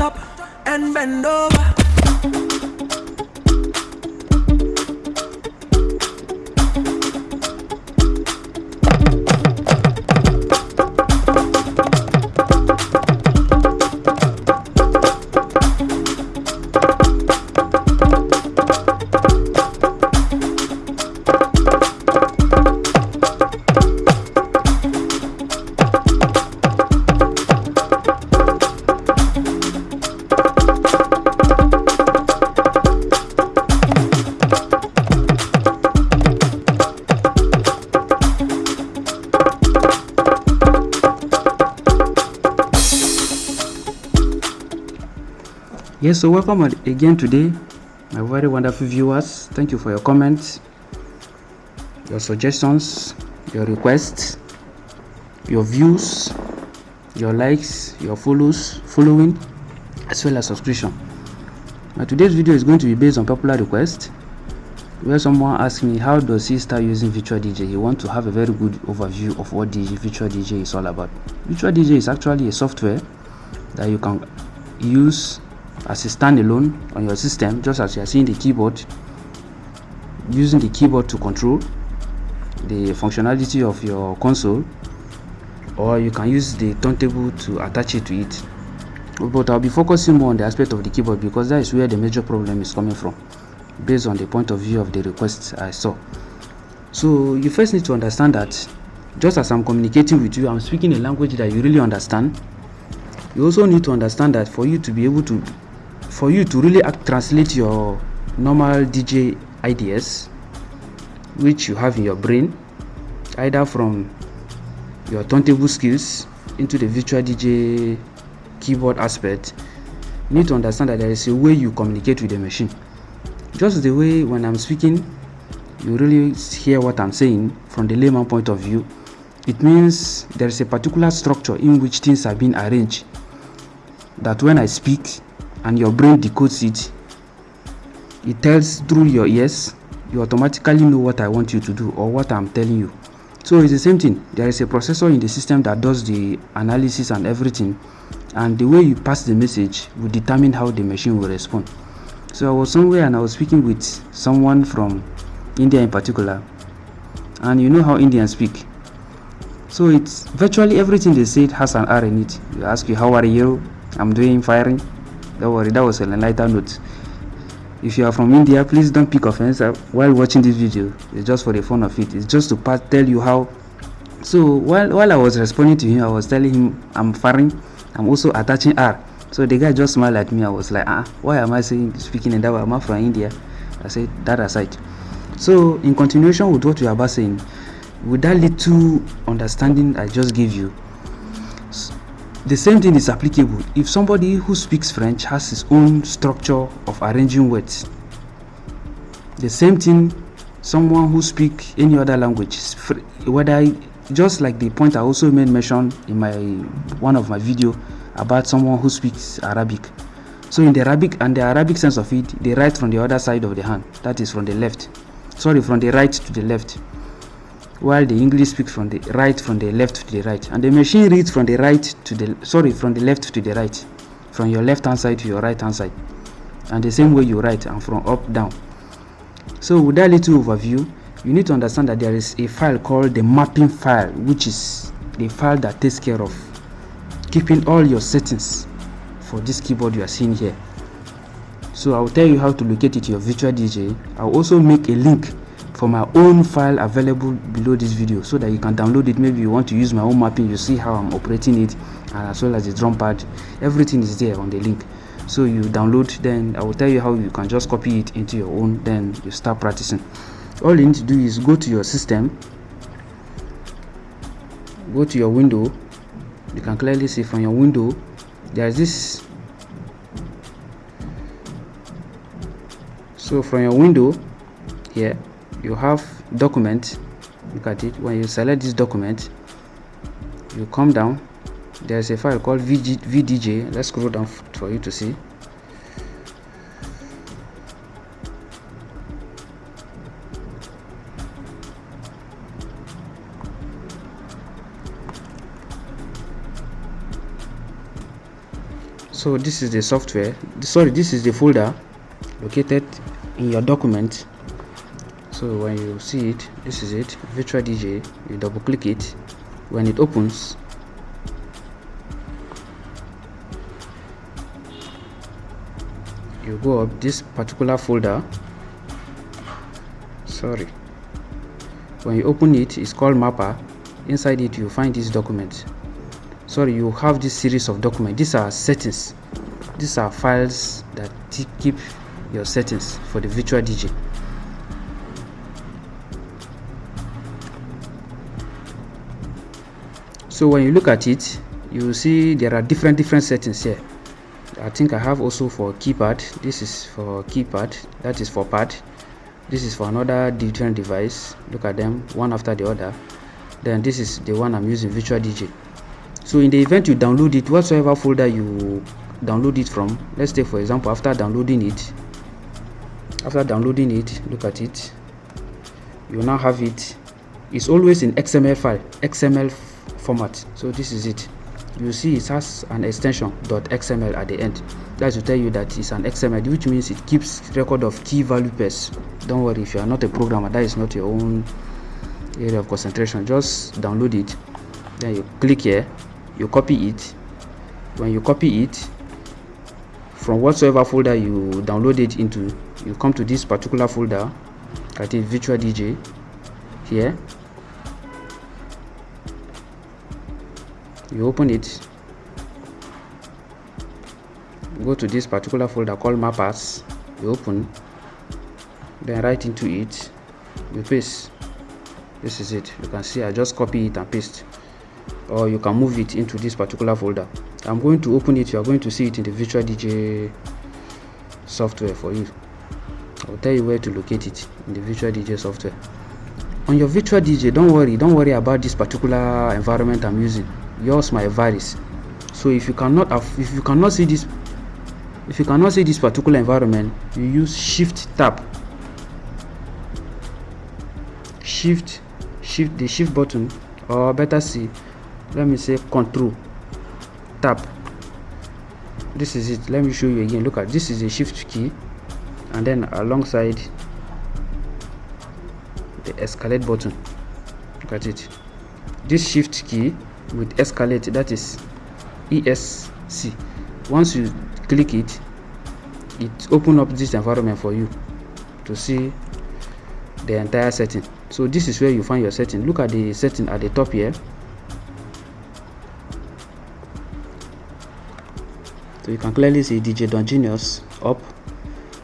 up and bend over. Yes, so welcome again today, my very wonderful viewers. Thank you for your comments, your suggestions, your requests, your views, your likes, your follows, following, as well as subscription. Now today's video is going to be based on popular request, where someone asked me how does he start using Virtual DJ. He want to have a very good overview of what DJ, Virtual DJ is all about. Virtual DJ is actually a software that you can use as a standalone on your system just as you are seeing the keyboard using the keyboard to control the functionality of your console or you can use the turntable to attach it to it. But i'll be focusing more on the aspect of the keyboard because that is where the major problem is coming from based on the point of view of the requests i saw. So you first need to understand that just as i'm communicating with you i'm speaking a language that you really understand you also need to understand that for you to be able to for you to really translate your normal DJ ideas which you have in your brain either from your turntable skills into the virtual DJ keyboard aspect you need to understand that there is a way you communicate with the machine. Just the way when I'm speaking you really hear what I'm saying from the layman point of view. It means there is a particular structure in which things are being arranged that when I speak and your brain decodes it. It tells through your ears. You automatically know what i want you to do or what i'm telling you. So it's the same thing. There is a processor in the system that does the analysis and everything. And the way you pass the message will determine how the machine will respond. So i was somewhere and i was speaking with someone from india in particular. And you know how indians speak. So it's virtually everything they said has an r in it. They ask you how are you? I'm doing firing don't worry that was a lighter note. If you are from india please don't pick offense uh, while watching this video. It's just for the fun of it. It's just to tell you how. So while while i was responding to him i was telling him i'm firing i'm also attaching r. So the guy just smiled at me. I was like ah why am i saying speaking in that way? Am from india. I said that aside. So in continuation with what we are about saying with that little understanding i just gave you the same thing is applicable if somebody who speaks French has his own structure of arranging words. The same thing someone who speaks any other language, whether just like the point I also made mention in my one of my video about someone who speaks Arabic. So in the Arabic and the Arabic sense of it, they write from the other side of the hand, that is from the left. Sorry, from the right to the left while the English speaks from the right from the left to the right. And the machine reads from the right to the sorry from the left to the right. From your left hand side to your right hand side. And the same way you write and from up down. So with that little overview you need to understand that there is a file called the mapping file which is the file that takes care of keeping all your settings for this keyboard you are seeing here. So i'll tell you how to locate it to your virtual dj i'll also make a link for my own file available below this video so that you can download it. Maybe you want to use my own mapping you see how i'm operating it and as well as the drum pad. Everything is there on the link. So you download then i will tell you how you can just copy it into your own then you start practicing. All you need to do is go to your system go to your window. You can clearly see from your window there's this. So from your window here you have document look at it. When you select this document you come down. There's a file called VG, vdj let's scroll down for you to see. So this is the software. Sorry this is the folder located in your document so when you see it this is it virtual dj you double click it. When it opens you go up this particular folder. Sorry. When you open it it's called mapper inside it you find this document. Sorry you have this series of documents these are settings. These are files that keep your settings for the virtual dj so when you look at it you see there are different different settings here. I think i have also for keypad. This is for keypad. That is for pad. This is for another different device. Look at them one after the other. Then this is the one i'm using virtual dj so in the event you download it whatsoever folder you download it from let's say for example after downloading it after downloading it look at it. You now have it. It's always in xml file xml format. So this is it. You see it has an extension .xml at the end. That's to tell you that it's an xml which means it keeps record of key value pairs. Don't worry if you are not a programmer that is not your own area of concentration. Just download it. Then you click here. You copy it. When you copy it from whatsoever folder you download it into you come to this particular folder at it virtual dj here you open it. Go to this particular folder called mappers. You open. Then right into it you paste. This is it. You can see i just copy it and paste. Or you can move it into this particular folder. I'm going to open it. You are going to see it in the virtual dj software for you. I'll tell you where to locate it in the virtual dj software. On your virtual dj don't worry. Don't worry about this particular environment i'm using yours might varies so if you cannot if you cannot see this if you cannot see this particular environment you use shift tab. Shift shift the shift button or better see let me say control tab. This is it. Let me show you again. Look at this is a shift key and then alongside the escalate button. Look at it. This shift key with escalate that is esc once you click it it open up this environment for you to see the entire setting. So this is where you find your setting. Look at the setting at the top here. So you can clearly see dj don genius up.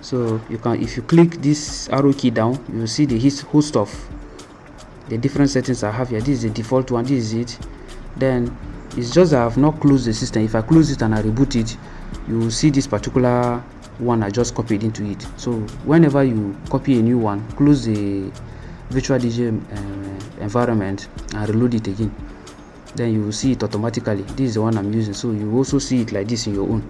So you can if you click this arrow key down you will see the host of the different settings i have here. This is the default one. This is it then it's just that i've not closed the system. If i close it and i reboot it you will see this particular one i just copied into it. So whenever you copy a new one close the virtual dj uh, environment and reload it again then you will see it automatically. This is the one i'm using. So you also see it like this in your own.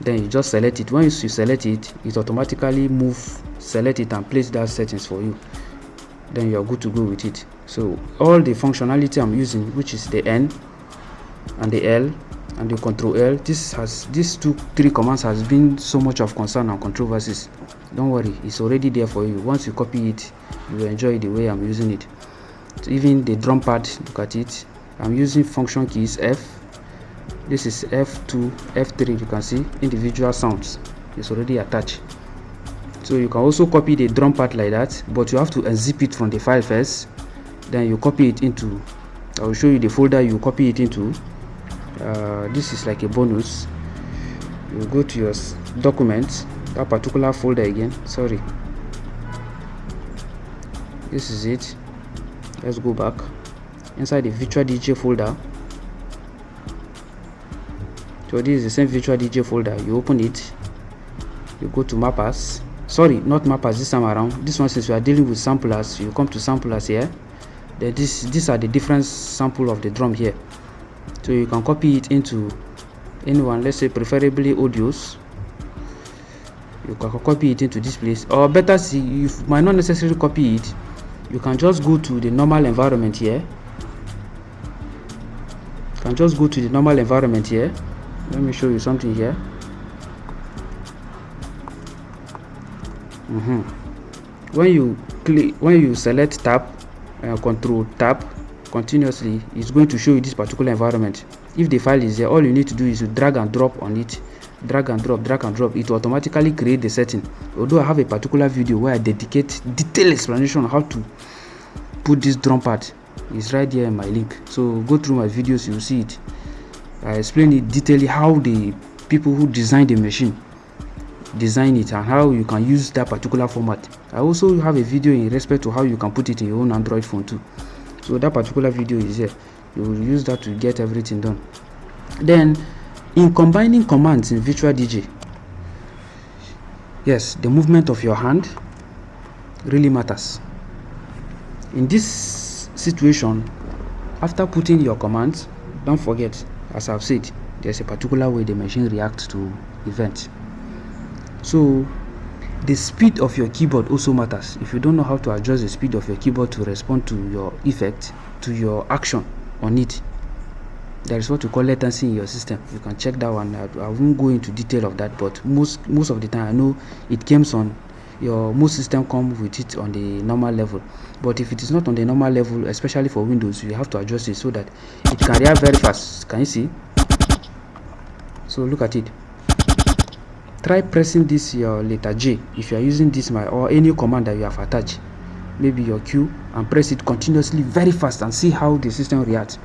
Then you just select it. Once you select it it automatically move select it and place that settings for you then you're good to go with it. So all the functionality i'm using which is the n and the l and the control l this has these two three commands has been so much of concern and controversies. Don't worry it's already there for you. Once you copy it you will enjoy the way i'm using it. So even the drum pad look at it. I'm using function keys f. This is f2 f3 you can see. Individual sounds is already attached so you can also copy the drum part like that but you have to unzip it from the file first. Then you copy it into i will show you the folder you copy it into. Uh, this is like a bonus. You go to your documents that particular folder again sorry. This is it. Let's go back. Inside the virtual dj folder. So this is the same virtual dj folder. You open it. You go to mappers sorry not mappers this time around. This one since we are dealing with samplers you come to samplers here. This these are the different sample of the drum here. So you can copy it into anyone let's say preferably audios. You can copy it into this place. Or better see you might not necessarily copy it. You can just go to the normal environment here. You can just go to the normal environment here. Let me show you something here mm -hmm. when you click when you select tab uh, control tab continuously it's going to show you this particular environment. If the file is there all you need to do is to drag and drop on it. Drag and drop drag and drop. It will automatically create the setting. Although i have a particular video where i dedicate detailed explanation on how to put this drum pad is right here in my link. So go through my videos you'll see it. I explain it detailedly how the people who design the machine design it and how you can use that particular format. I also have a video in respect to how you can put it in your own android phone too. So that particular video is here. You will use that to get everything done. Then in combining commands in virtual dj yes the movement of your hand really matters. In this situation after putting your commands don't forget as i've said there's a particular way the machine reacts to events so the speed of your keyboard also matters. If you don't know how to adjust the speed of your keyboard to respond to your effect to your action on it there is what we call latency in your system. You can check that one. I, I won't go into detail of that but most most of the time i know it comes on your most system come with it on the normal level. But if it is not on the normal level especially for windows you have to adjust it so that it can react very fast. Can you see? So look at it try pressing this your letter J if you are using this my or any command that you have attached maybe your Q and press it continuously very fast and see how the system reacts.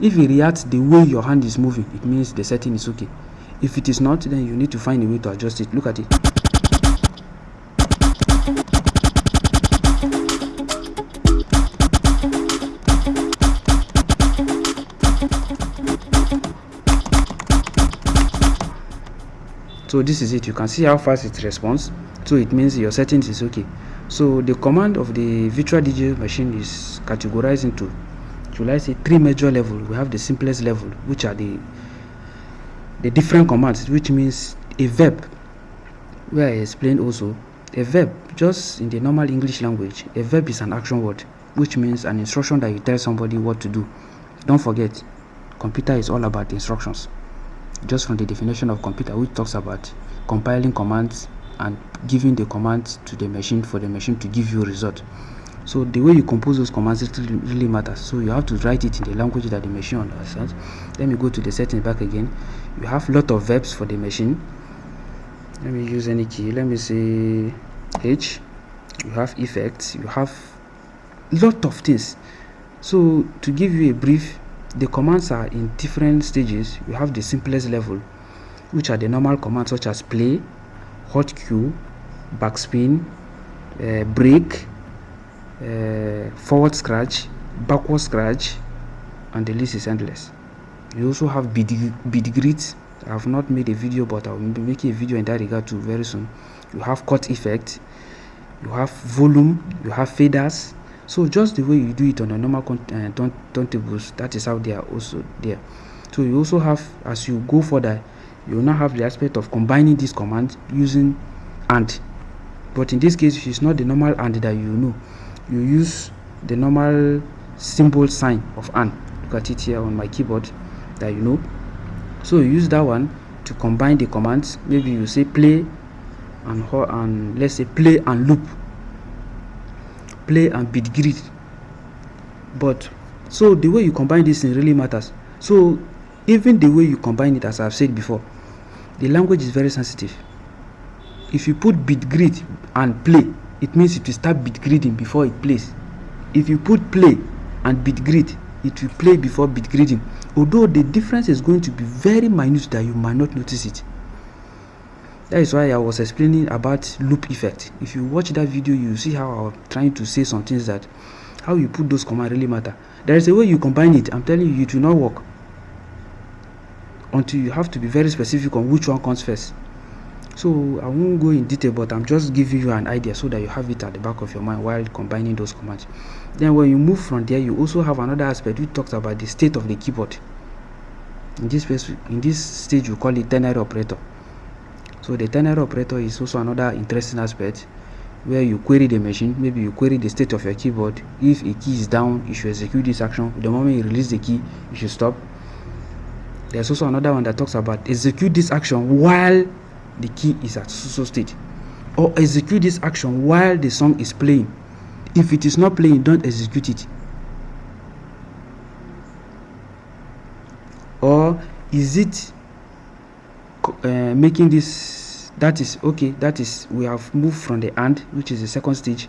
If it reacts the way your hand is moving it means the setting is okay. If it is not then you need to find a way to adjust it. Look at it so this is it. You can see how fast it responds. So it means your settings is okay. So the command of the virtual dj machine is categorized into should i say three major level. We have the simplest level which are the the different commands which means a verb where i explained also. A verb just in the normal english language a verb is an action word which means an instruction that you tell somebody what to do. Don't forget computer is all about instructions just from the definition of computer which talks about compiling commands and giving the commands to the machine for the machine to give you result. So the way you compose those commands it really, matters. So you have to write it in the language that the machine understands. Let me go to the settings back again. You have lot of verbs for the machine. Let me use any key. Let me say h. You have effects. You have lot of things. So to give you a brief the commands are in different stages. You have the simplest level which are the normal commands such as play hot cue backspin uh, break uh, forward scratch backward scratch and the list is endless. You also have beat grid i have not made a video but i will be making a video in that regard too very soon. You have cut effect. You have volume. You have faders so just the way you do it on a normal uh, turntables that is how they are also there. So you also have as you go further you now have the aspect of combining these commands using and but in this case it's not the normal and that you know. You use the normal symbol sign of and look at it here on my keyboard that you know. So you use that one to combine the commands. Maybe you say play and and let's say play and loop play and beat grid but so the way you combine this thing really matters. So even the way you combine it as i've said before the language is very sensitive. If you put beat grid and play it means it will start beat gridding before it plays. If you put play and beat grid it will play before beat gridding although the difference is going to be very minute that you might not notice it that is why i was explaining about loop effect. If you watch that video you see how i was trying to say some things that how you put those commands really matter. There is a way you combine it. I'm telling you it will not work until you have to be very specific on which one comes first. So i won't go in detail but i'm just giving you an idea so that you have it at the back of your mind while combining those commands. Then when you move from there you also have another aspect which talks about the state of the keyboard. In this space in this stage we call it ternary operator so the ternary operator is also another interesting aspect where you query the machine maybe you query the state of your keyboard. If a key is down you should execute this action. The moment you release the key you should stop. There's also another one that talks about execute this action while the key is at so state. Or execute this action while the song is playing. If it is not playing don't execute it. Or is it uh, making this that is okay that is we have moved from the and which is the second stage.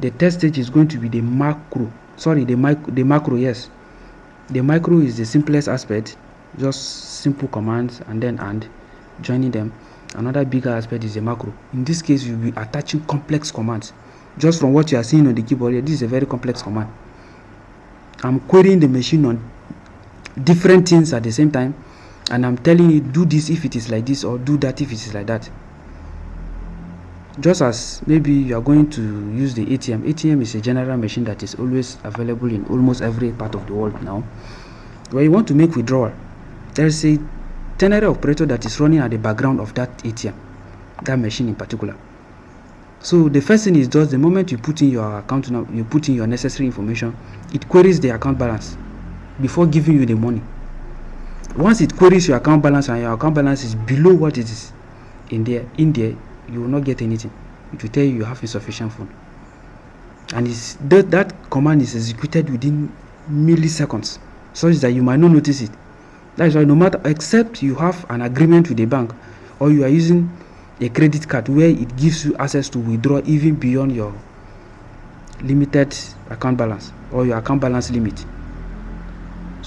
The third stage is going to be the macro. Sorry the mic the macro yes. The micro is the simplest aspect just simple commands and then and joining them. Another bigger aspect is the macro. In this case you'll be attaching complex commands. Just from what you are seeing on the keyboard here this is a very complex command. I'm querying the machine on different things at the same time and i'm telling you do this if it is like this or do that if it is like that. Just as maybe you are going to use the atm atm is a general machine that is always available in almost every part of the world now. Where you want to make withdrawal there's a ternary operator that is running at the background of that atm that machine in particular. So the first thing is just the moment you put in your account you put in your necessary information it queries the account balance before giving you the money once it queries your account balance and your account balance is below what it is in there in there you will not get anything. It will tell you you have insufficient fund and it's that, that command is executed within milliseconds such that you might not notice it. That is why no matter except you have an agreement with the bank or you are using a credit card where it gives you access to withdraw even beyond your limited account balance or your account balance limit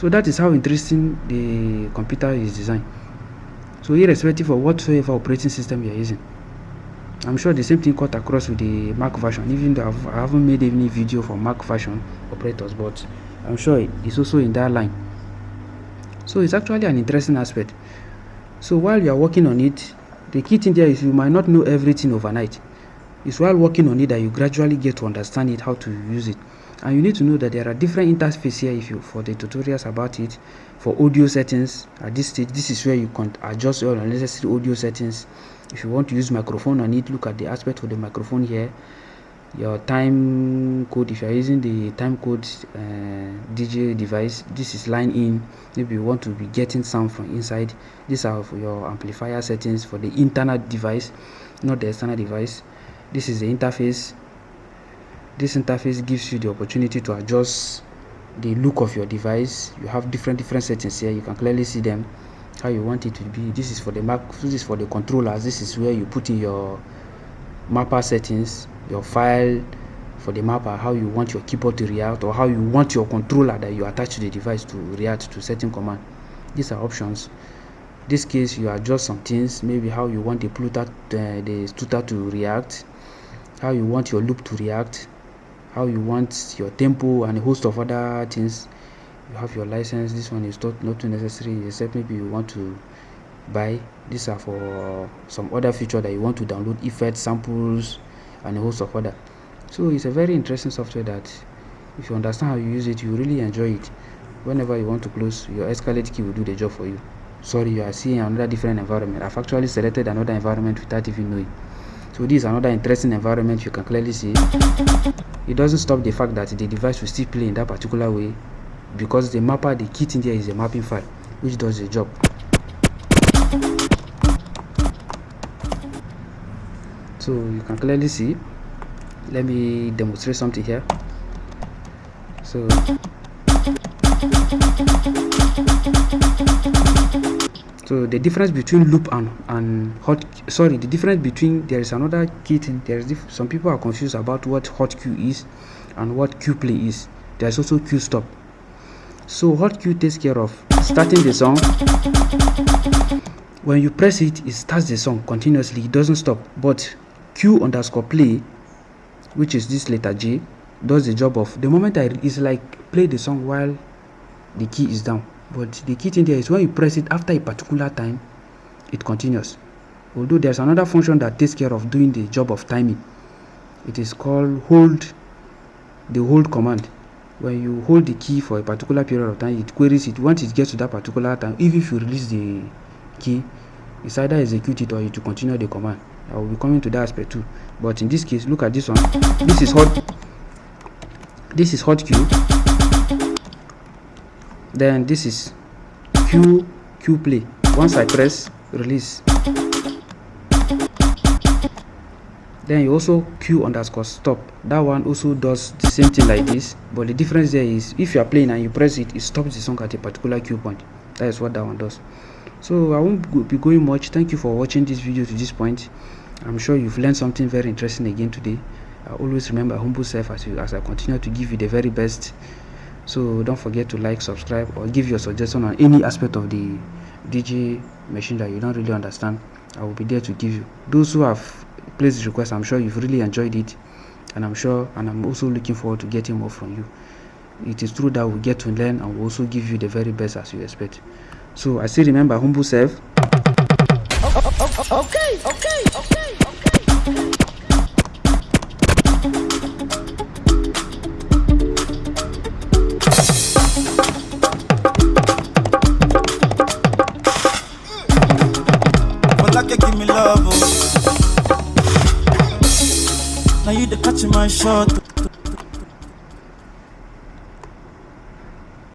so that is how interesting the computer is designed. So irrespective of whatsoever operating system you are using i'm sure the same thing cut across with the mac version even though I've, i have not made any video for mac version operators but i'm sure it's also in that line. So it's actually an interesting aspect. So while you are working on it the key thing there is you might not know everything overnight. It's while working on it that you gradually get to understand it how to use it and you need to know that there are different interfaces here if you for the tutorials about it for audio settings. At this stage this is where you can adjust all unnecessary audio settings. If you want to use microphone on it look at the aspect of the microphone here. Your time code if you are using the time code uh, dj device this is line in. Maybe you want to be getting sound from inside. These are for your amplifier settings for the internal device not the external device. This is the interface this interface gives you the opportunity to adjust the look of your device. You have different different settings here. You can clearly see them how you want it to be. This is for the mac this is for the controllers. This is where you put in your mapper settings your file for the mapper how you want your keyboard to react or how you want your controller that you attach to the device to react to certain command. These are options. This case you adjust some things maybe how you want the pluter uh, the tutor to react how you want your loop to react how you want your tempo and a host of other things. You have your license this one is not, not too necessary except maybe you want to buy. These are for some other feature that you want to download effects samples and a host of other. So it's a very interesting software that if you understand how you use it you really enjoy it. Whenever you want to close your escalate key will do the job for you. Sorry you are seeing another different environment. I've actually selected another environment without even knowing so this is another interesting environment you can clearly see. It doesn't stop the fact that the device will still play in that particular way because the mapper the kit in there is a mapping file which does the job. So you can clearly see let me demonstrate something here. So so the difference between loop and and hot sorry the difference between there is another key thing. There's some people are confused about what hot cue is and what cue play is. There's also cue stop. So hot cue takes care of starting the song. When you press it it starts the song continuously. It doesn't stop. But cue underscore play which is this letter j does the job of the moment i is like play the song while the key is down but the key thing there is when you press it after a particular time it continues. Although there's another function that takes care of doing the job of timing. It is called hold the hold command. When you hold the key for a particular period of time it queries it. Once it gets to that particular time even if you release the key it's either execute it or you to continue the command. I will be coming to that aspect too. But in this case look at this one. This is hot. This is hot cue then this is q q play. Once i press release. Then you also cue underscore stop. That one also does the same thing like this but the difference there is if you are playing and you press it it stops the song at a particular cue point. That is what that one does. So i won't be going much. Thank you for watching this video to this point. I'm sure you've learned something very interesting again today. I always remember humble self as you as i continue to give you the very best so don't forget to like subscribe or give your suggestion on any aspect of the dj machine that you don't really understand. I will be there to give you. Those who have placed request i'm sure you've really enjoyed it. And i'm sure and i'm also looking forward to getting more from you. It is true that we get to learn and we also give you the very best as you expect. So i still remember humble self. Okay, okay, okay. Shot.